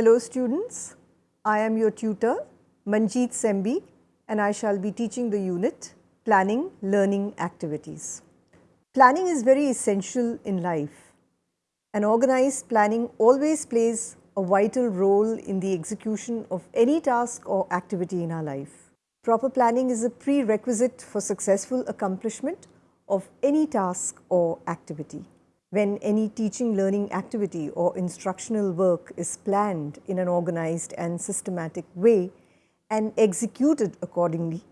Hello students, I am your tutor Manjeet Sembi and I shall be teaching the unit Planning Learning Activities. Planning is very essential in life. An organized planning always plays a vital role in the execution of any task or activity in our life. Proper planning is a prerequisite for successful accomplishment of any task or activity when any teaching learning activity or instructional work is planned in an organized and systematic way and executed accordingly,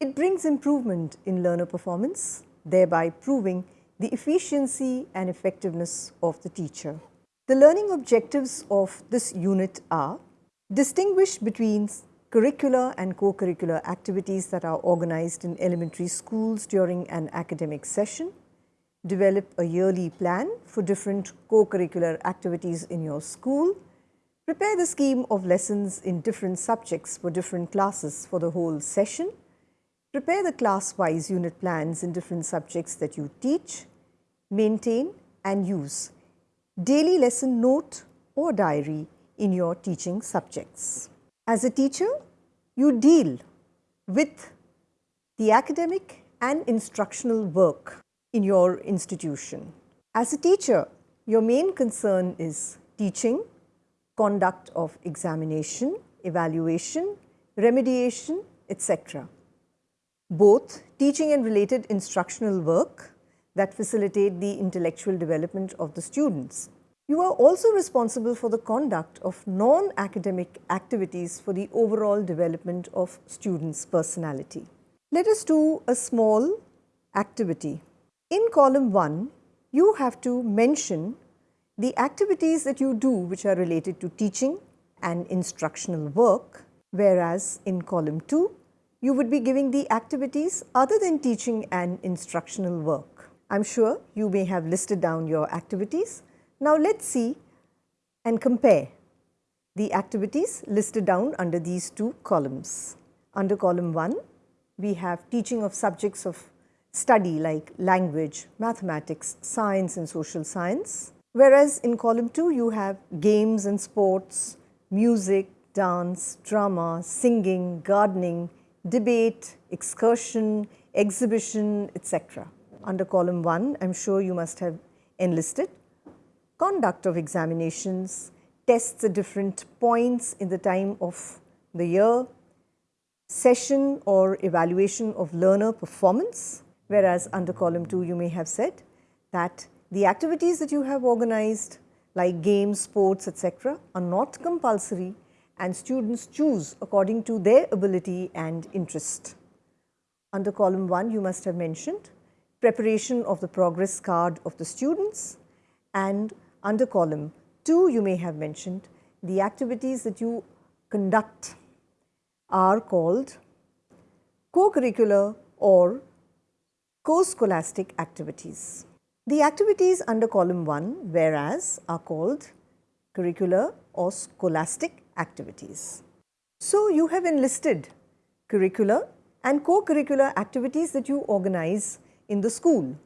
it brings improvement in learner performance, thereby proving the efficiency and effectiveness of the teacher. The learning objectives of this unit are distinguish between curricular and co-curricular activities that are organized in elementary schools during an academic session, develop a yearly plan for different co-curricular activities in your school, prepare the scheme of lessons in different subjects for different classes for the whole session, prepare the class-wise unit plans in different subjects that you teach, maintain and use. Daily lesson note or diary in your teaching subjects. As a teacher, you deal with the academic and instructional work in your institution. As a teacher, your main concern is teaching, conduct of examination, evaluation, remediation, etc. Both teaching and related instructional work that facilitate the intellectual development of the students. You are also responsible for the conduct of non-academic activities for the overall development of students' personality. Let us do a small activity. In column 1, you have to mention the activities that you do which are related to teaching and instructional work, whereas in column 2, you would be giving the activities other than teaching and instructional work. I am sure you may have listed down your activities. Now, let us see and compare the activities listed down under these two columns. Under column 1, we have teaching of subjects of study like language, mathematics, science and social science. Whereas in column 2 you have games and sports, music, dance, drama, singing, gardening, debate, excursion, exhibition, etc. Under column 1 I am sure you must have enlisted conduct of examinations, tests at different points in the time of the year, session or evaluation of learner performance, whereas under column 2 you may have said that the activities that you have organized like games, sports etc. are not compulsory and students choose according to their ability and interest. Under column 1 you must have mentioned preparation of the progress card of the students and under column 2 you may have mentioned the activities that you conduct are called co-curricular or co-scholastic activities. The activities under column 1 whereas are called curricular or scholastic activities. So, you have enlisted curricular and co-curricular activities that you organize in the school.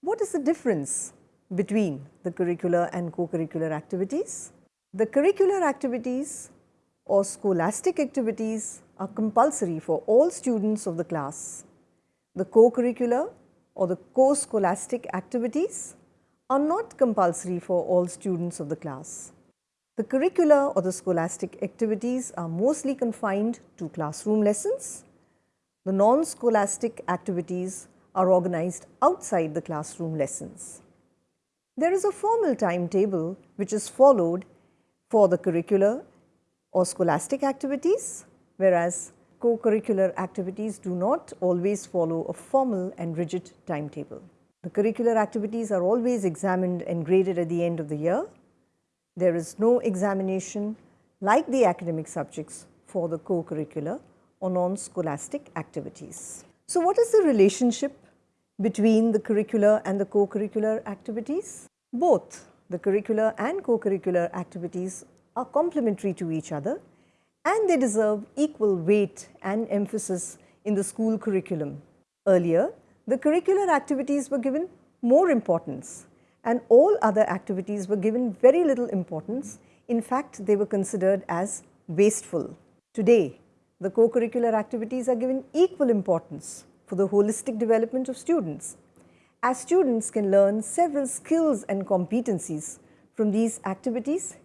What is the difference between the curricular and co-curricular activities? The curricular activities or scholastic activities are compulsory for all students of the class the co-curricular or the co-scholastic activities are not compulsory for all students of the class. The curricular or the scholastic activities are mostly confined to classroom lessons. The non-scholastic activities are organized outside the classroom lessons. There is a formal timetable which is followed for the curricular or scholastic activities, whereas co-curricular activities do not always follow a formal and rigid timetable. The curricular activities are always examined and graded at the end of the year. There is no examination like the academic subjects for the co-curricular or non-scholastic activities. So, what is the relationship between the curricular and the co-curricular activities? Both the curricular and co-curricular activities are complementary to each other and they deserve equal weight and emphasis in the school curriculum. Earlier, the curricular activities were given more importance and all other activities were given very little importance In fact, they were considered as wasteful. Today, the co-curricular activities are given equal importance for the holistic development of students, as students can learn several skills and competencies from these activities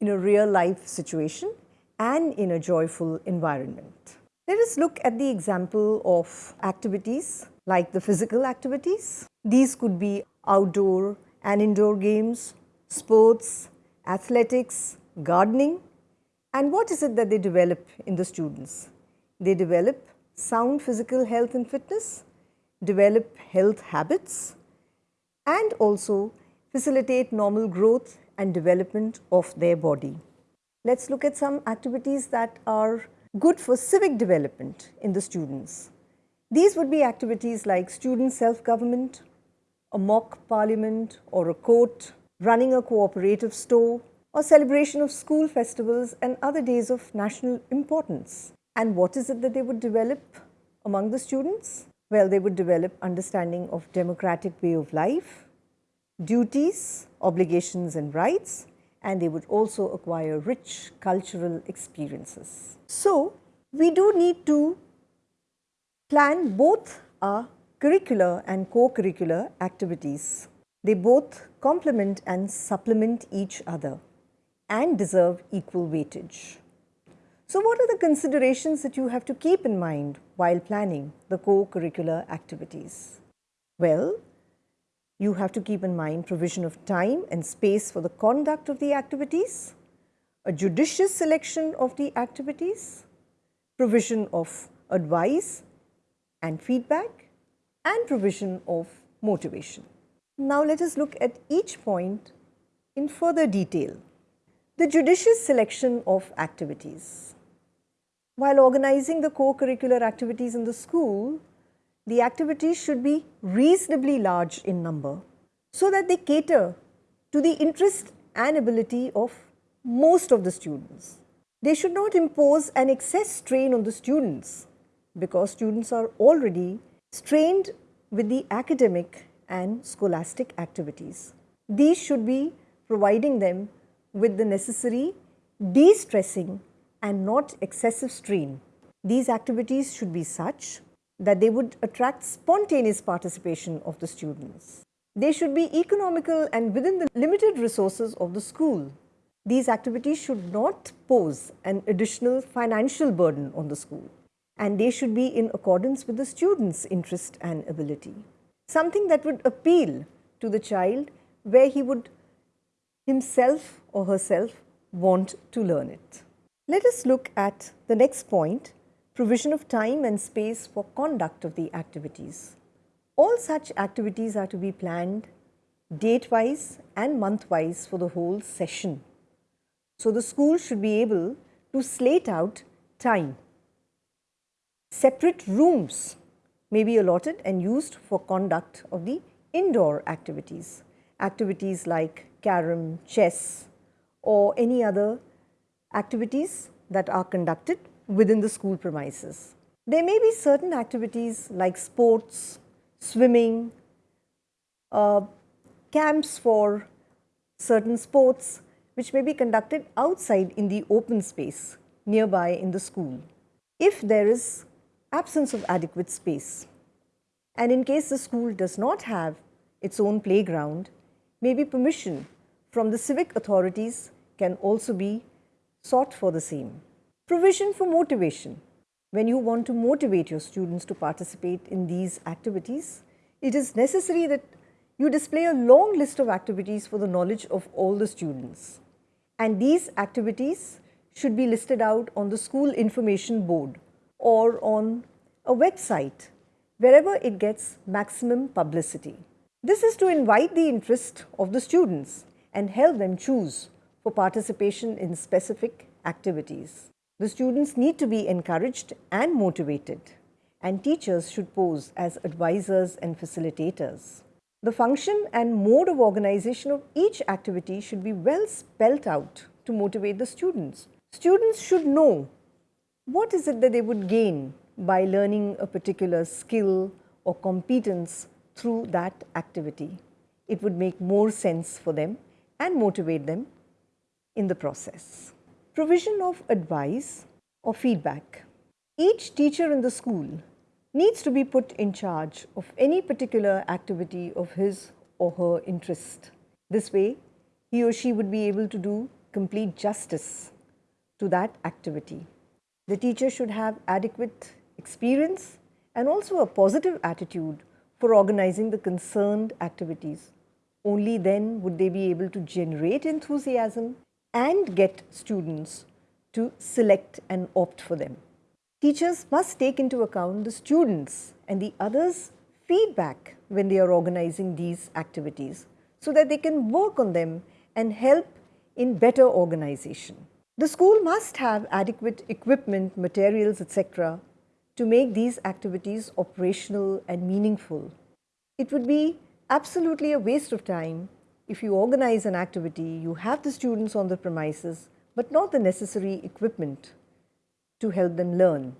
in a real life situation and in a joyful environment. Let us look at the example of activities like the physical activities. These could be outdoor and indoor games, sports, athletics, gardening and what is it that they develop in the students? They develop sound physical health and fitness, develop health habits and also facilitate normal growth and development of their body. Let us look at some activities that are good for civic development in the students. These would be activities like student self-government, a mock parliament or a court, running a cooperative store or celebration of school festivals and other days of national importance. And what is it that they would develop among the students? Well, they would develop understanding of democratic way of life, duties, obligations and rights, and they would also acquire rich cultural experiences. So, we do need to plan both our curricular and co-curricular activities. They both complement and supplement each other and deserve equal weightage. So, what are the considerations that you have to keep in mind while planning the co-curricular activities? Well, you have to keep in mind provision of time and space for the conduct of the activities, a judicious selection of the activities, provision of advice and feedback and provision of motivation. Now let us look at each point in further detail. The judicious selection of activities. While organizing the co-curricular activities in the school, the activities should be reasonably large in number so that they cater to the interest and ability of most of the students. They should not impose an excess strain on the students because students are already strained with the academic and scholastic activities. These should be providing them with the necessary de-stressing and not excessive strain. These activities should be such that they would attract spontaneous participation of the students. They should be economical and within the limited resources of the school. These activities should not pose an additional financial burden on the school and they should be in accordance with the student's interest and ability. Something that would appeal to the child where he would himself or herself want to learn it. Let us look at the next point provision of time and space for conduct of the activities. All such activities are to be planned date-wise and month-wise for the whole session. So, the school should be able to slate out time. Separate rooms may be allotted and used for conduct of the indoor activities, activities like carom, chess or any other activities that are conducted within the school premises. There may be certain activities like sports, swimming, uh, camps for certain sports which may be conducted outside in the open space nearby in the school. If there is absence of adequate space and in case the school does not have its own playground, maybe permission from the civic authorities can also be sought for the same. Provision for motivation. When you want to motivate your students to participate in these activities, it is necessary that you display a long list of activities for the knowledge of all the students. And these activities should be listed out on the school information board or on a website wherever it gets maximum publicity. This is to invite the interest of the students and help them choose for participation in specific activities. The students need to be encouraged and motivated and teachers should pose as advisors and facilitators. The function and mode of organization of each activity should be well spelt out to motivate the students. Students should know what is it that they would gain by learning a particular skill or competence through that activity. It would make more sense for them and motivate them in the process. Provision of advice or feedback. Each teacher in the school needs to be put in charge of any particular activity of his or her interest. This way, he or she would be able to do complete justice to that activity. The teacher should have adequate experience and also a positive attitude for organizing the concerned activities. Only then would they be able to generate enthusiasm and get students to select and opt for them. Teachers must take into account the students and the others' feedback when they are organizing these activities so that they can work on them and help in better organization. The school must have adequate equipment, materials, etc. to make these activities operational and meaningful. It would be absolutely a waste of time if you organize an activity, you have the students on the premises, but not the necessary equipment to help them learn.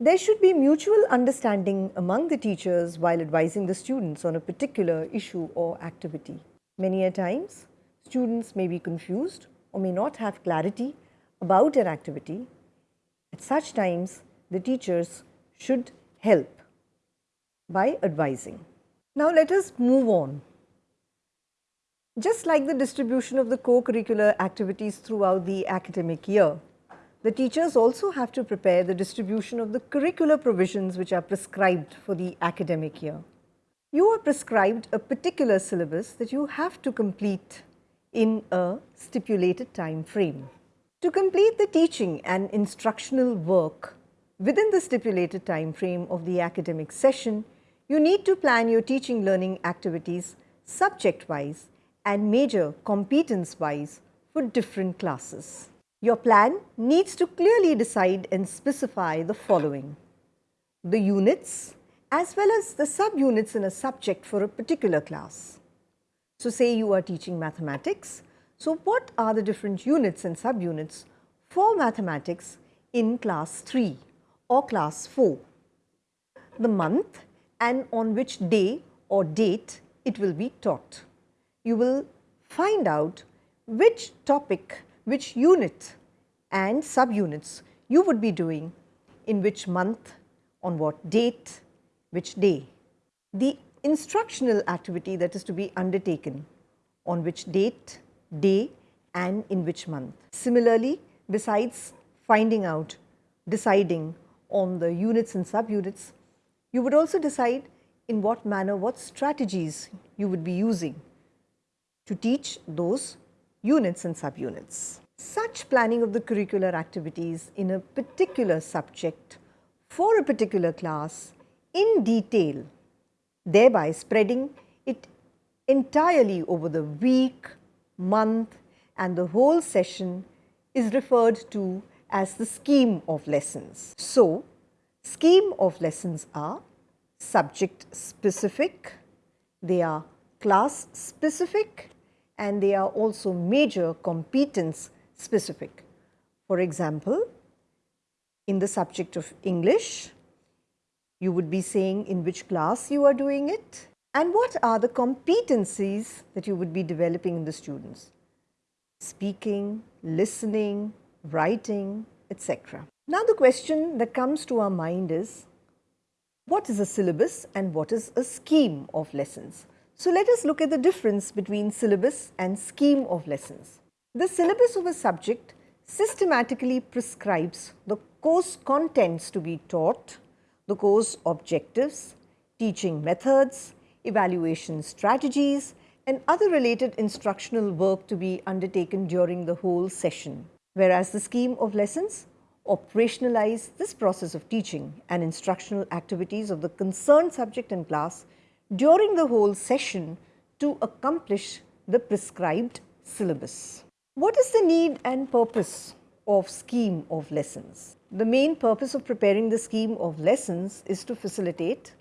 There should be mutual understanding among the teachers while advising the students on a particular issue or activity. Many a times, students may be confused or may not have clarity about an activity, at such times the teachers should help by advising. Now let us move on. Just like the distribution of the co-curricular activities throughout the academic year, the teachers also have to prepare the distribution of the curricular provisions which are prescribed for the academic year. You are prescribed a particular syllabus that you have to complete in a stipulated time frame. To complete the teaching and instructional work within the stipulated time frame of the academic session, you need to plan your teaching learning activities subject-wise and major competence-wise for different classes. Your plan needs to clearly decide and specify the following. The units as well as the subunits in a subject for a particular class. So, say you are teaching mathematics, so, what are the different units and subunits for mathematics in class 3 or class 4? The month and on which day or date it will be taught. You will find out which topic, which unit and subunits you would be doing in which month, on what date, which day. The instructional activity that is to be undertaken on which date, day and in which month. Similarly, besides finding out, deciding on the units and subunits, you would also decide in what manner, what strategies you would be using to teach those units and subunits. Such planning of the curricular activities in a particular subject for a particular class in detail, thereby spreading it entirely over the week, month and the whole session is referred to as the scheme of lessons. So, scheme of lessons are subject specific, they are class specific and they are also major competence specific. For example, in the subject of English, you would be saying in which class you are doing it and what are the competencies that you would be developing in the students? Speaking, listening, writing, etc. Now the question that comes to our mind is, what is a syllabus and what is a scheme of lessons? So let us look at the difference between syllabus and scheme of lessons. The syllabus of a subject systematically prescribes the course contents to be taught, the course objectives, teaching methods, evaluation strategies and other related instructional work to be undertaken during the whole session. Whereas the scheme of lessons operationalize this process of teaching and instructional activities of the concerned subject and class during the whole session to accomplish the prescribed syllabus. What is the need and purpose of scheme of lessons? The main purpose of preparing the scheme of lessons is to facilitate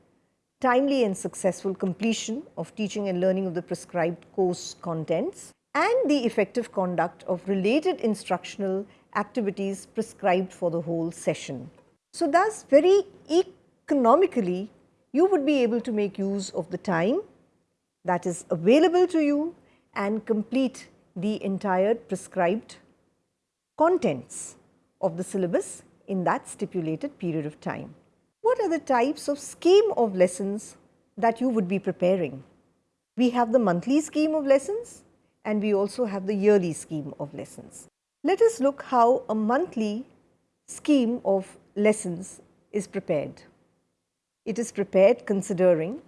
timely and successful completion of teaching and learning of the prescribed course contents and the effective conduct of related instructional activities prescribed for the whole session. So, thus very economically you would be able to make use of the time that is available to you and complete the entire prescribed contents of the syllabus in that stipulated period of time. What are the types of scheme of lessons that you would be preparing? We have the monthly scheme of lessons and we also have the yearly scheme of lessons. Let us look how a monthly scheme of lessons is prepared. It is prepared considering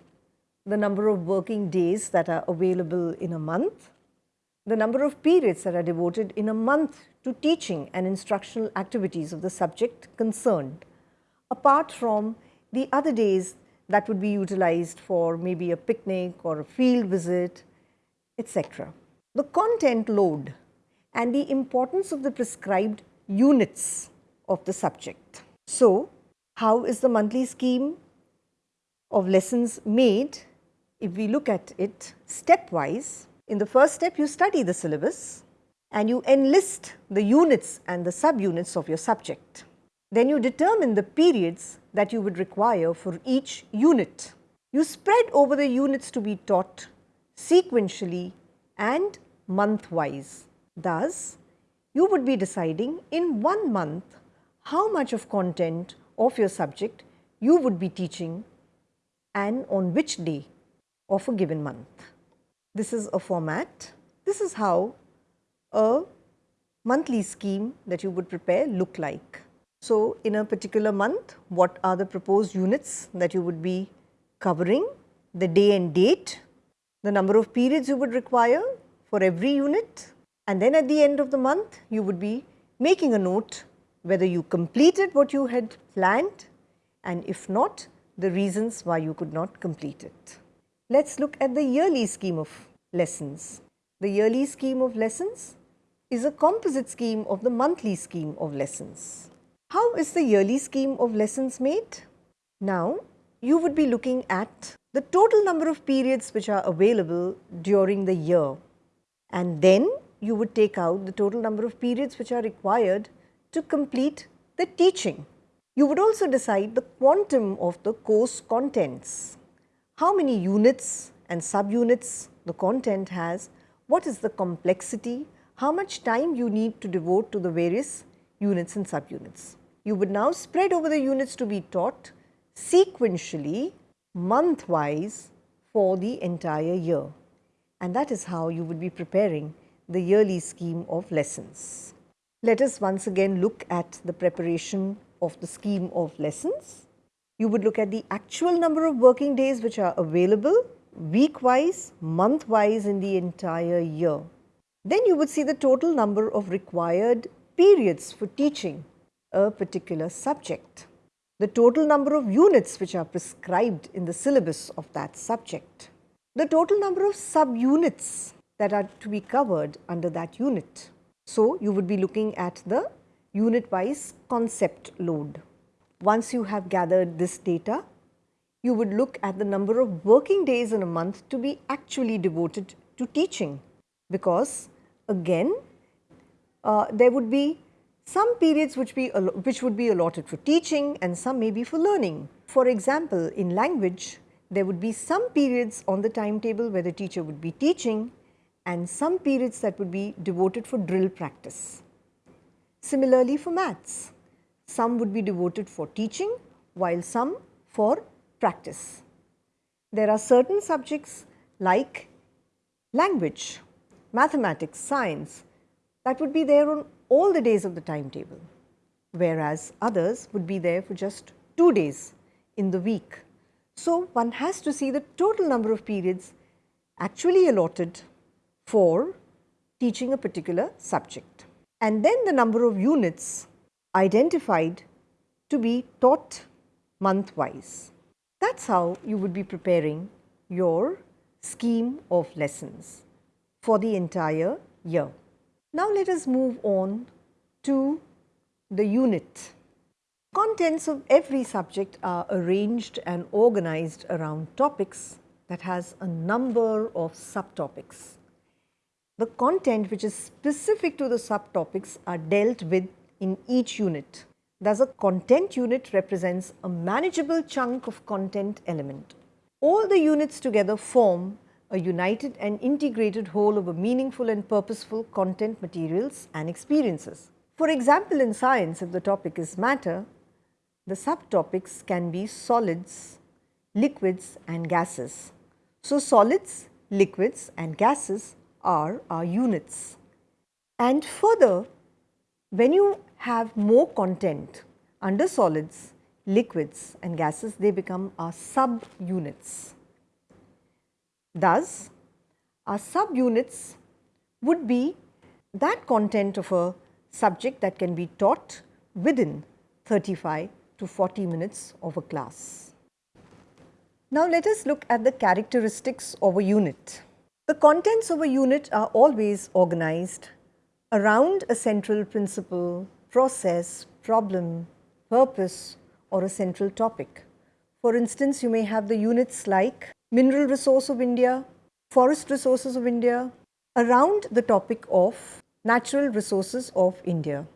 the number of working days that are available in a month, the number of periods that are devoted in a month to teaching and instructional activities of the subject concerned, apart from the other days that would be utilized for maybe a picnic or a field visit, etc. The content load and the importance of the prescribed units of the subject. So, how is the monthly scheme of lessons made? If we look at it stepwise, in the first step you study the syllabus and you enlist the units and the subunits of your subject. Then you determine the periods that you would require for each unit. You spread over the units to be taught sequentially and month-wise. Thus, you would be deciding in one month how much of content of your subject you would be teaching and on which day of a given month. This is a format. This is how a monthly scheme that you would prepare look like. So, in a particular month, what are the proposed units that you would be covering, the day and date, the number of periods you would require for every unit and then at the end of the month, you would be making a note whether you completed what you had planned and if not, the reasons why you could not complete it. Let us look at the yearly scheme of lessons. The yearly scheme of lessons is a composite scheme of the monthly scheme of lessons. How is the yearly scheme of lessons made? Now, you would be looking at the total number of periods which are available during the year and then you would take out the total number of periods which are required to complete the teaching. You would also decide the quantum of the course contents, how many units and subunits the content has, what is the complexity, how much time you need to devote to the various units and subunits. You would now spread over the units to be taught sequentially, month-wise for the entire year. And that is how you would be preparing the yearly scheme of lessons. Let us once again look at the preparation of the scheme of lessons. You would look at the actual number of working days which are available week-wise, month-wise in the entire year. Then you would see the total number of required periods for teaching a particular subject. The total number of units which are prescribed in the syllabus of that subject. The total number of subunits that are to be covered under that unit. So, you would be looking at the unit wise concept load. Once you have gathered this data, you would look at the number of working days in a month to be actually devoted to teaching because again uh, there would be some periods which, be, which would be allotted for teaching and some may be for learning. For example, in language there would be some periods on the timetable where the teacher would be teaching and some periods that would be devoted for drill practice. Similarly for maths, some would be devoted for teaching while some for practice. There are certain subjects like language, mathematics, science that would be there on all the days of the timetable, whereas others would be there for just two days in the week. So, one has to see the total number of periods actually allotted for teaching a particular subject. And then the number of units identified to be taught month-wise. That's how you would be preparing your scheme of lessons for the entire year. Now let us move on to the unit. Contents of every subject are arranged and organized around topics that has a number of subtopics the content which is specific to the subtopics are dealt with in each unit. Thus, a content unit represents a manageable chunk of content element. All the units together form a united and integrated whole of a meaningful and purposeful content materials and experiences. For example, in science, if the topic is matter, the subtopics can be solids, liquids and gases. So, solids, liquids and gases are our units. And further, when you have more content under solids, liquids and gases, they become our sub-units. Thus, our sub-units would be that content of a subject that can be taught within 35 to 40 minutes of a class. Now, let us look at the characteristics of a unit. The contents of a unit are always organized around a central principle, process, problem, purpose or a central topic. For instance, you may have the units like mineral resource of India, forest resources of India, around the topic of natural resources of India.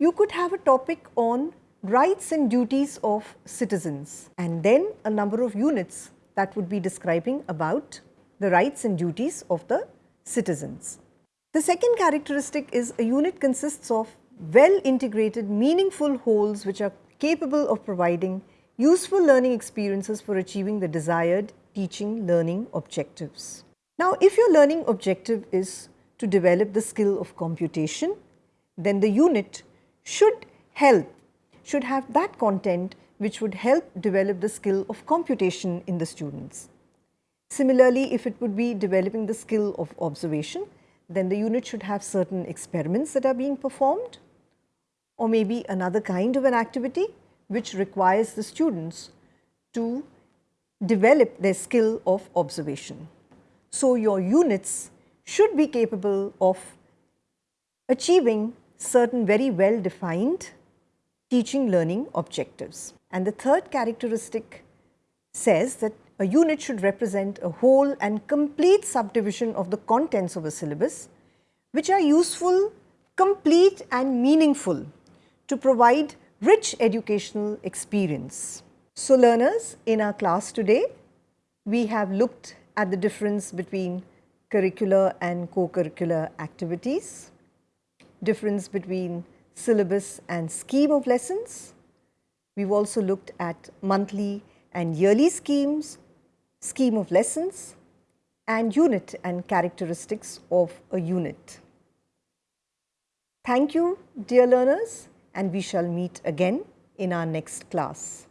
You could have a topic on rights and duties of citizens and then a number of units that would be describing about the rights and duties of the citizens. The second characteristic is a unit consists of well integrated meaningful wholes which are capable of providing useful learning experiences for achieving the desired teaching learning objectives. Now, if your learning objective is to develop the skill of computation, then the unit should help, should have that content which would help develop the skill of computation in the students. Similarly, if it would be developing the skill of observation, then the unit should have certain experiments that are being performed or maybe another kind of an activity which requires the students to develop their skill of observation. So, your units should be capable of achieving certain very well defined teaching learning objectives. And the third characteristic says that a unit should represent a whole and complete subdivision of the contents of a syllabus which are useful, complete and meaningful to provide rich educational experience. So, learners in our class today, we have looked at the difference between curricular and co-curricular activities, difference between syllabus and scheme of lessons. We have also looked at monthly and yearly schemes, scheme of lessons and unit and characteristics of a unit. Thank you dear learners and we shall meet again in our next class.